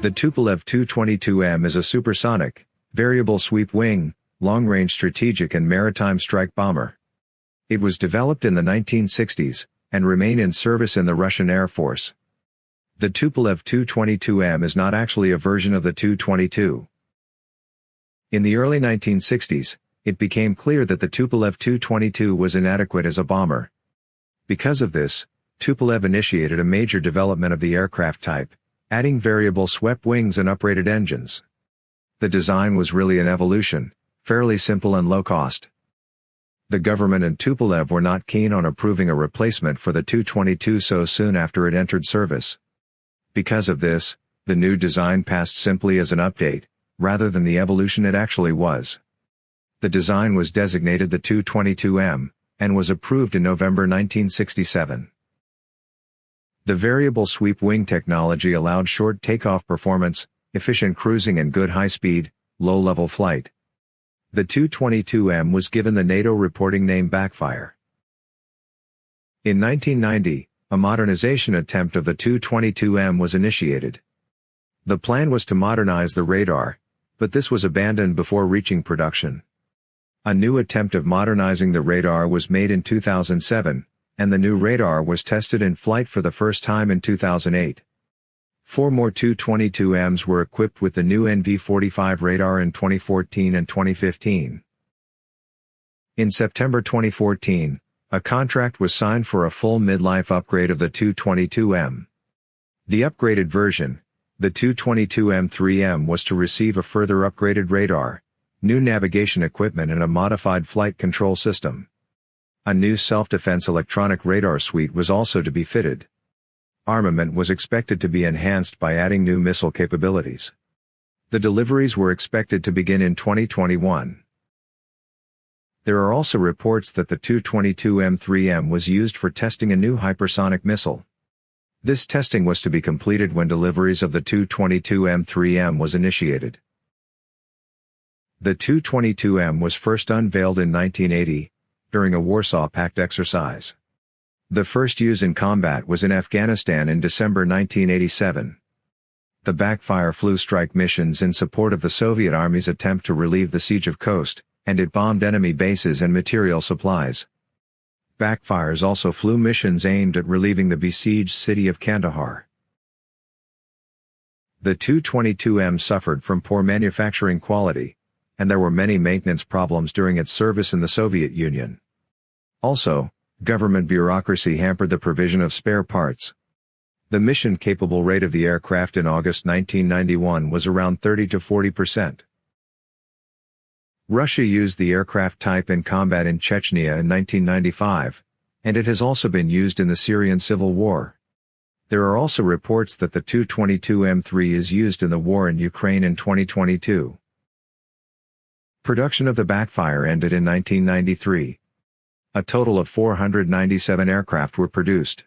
The Tupolev Tu-22M is a supersonic, variable sweep wing, long-range strategic and maritime strike bomber. It was developed in the 1960s, and remained in service in the Russian Air Force. The Tupolev Tu-22M is not actually a version of the Tu-22. In the early 1960s, it became clear that the Tupolev Tu-22 was inadequate as a bomber. Because of this, Tupolev initiated a major development of the aircraft type, adding variable swept wings and uprated engines. The design was really an evolution, fairly simple and low cost. The government and Tupolev were not keen on approving a replacement for the Tu-22 so soon after it entered service. Because of this, the new design passed simply as an update, rather than the evolution it actually was. The design was designated the Tu-22M, and was approved in November 1967. The variable sweep wing technology allowed short takeoff performance, efficient cruising and good high-speed, low-level flight. The Tu-22M was given the NATO reporting name Backfire. In 1990, a modernization attempt of the Tu-22M was initiated. The plan was to modernize the radar, but this was abandoned before reaching production. A new attempt of modernizing the radar was made in 2007, and the new radar was tested in flight for the first time in 2008. Four more Tu-22Ms were equipped with the new NV-45 radar in 2014 and 2015. In September 2014, a contract was signed for a full midlife upgrade of the Tu-22M. The upgraded version, the Tu-22M3M was to receive a further upgraded radar, new navigation equipment and a modified flight control system. A new self-defense electronic radar suite was also to be fitted. Armament was expected to be enhanced by adding new missile capabilities. The deliveries were expected to begin in 2021. There are also reports that the Tu-22M3M was used for testing a new hypersonic missile. This testing was to be completed when deliveries of the Tu-22M3M was initiated. The Tu-22M was first unveiled in 1980, during a Warsaw Pact exercise. The first use in combat was in Afghanistan in December 1987. The backfire flew strike missions in support of the Soviet Army's attempt to relieve the siege of Khost, and it bombed enemy bases and material supplies. Backfires also flew missions aimed at relieving the besieged city of Kandahar. The Tu-22M suffered from poor manufacturing quality, and there were many maintenance problems during its service in the Soviet Union. Also, government bureaucracy hampered the provision of spare parts. The mission-capable rate of the aircraft in August 1991 was around 30 to 40 percent. Russia used the aircraft type in combat in Chechnya in 1995, and it has also been used in the Syrian civil war. There are also reports that the Tu-22M3 is used in the war in Ukraine in 2022. Production of the backfire ended in 1993. A total of 497 aircraft were produced.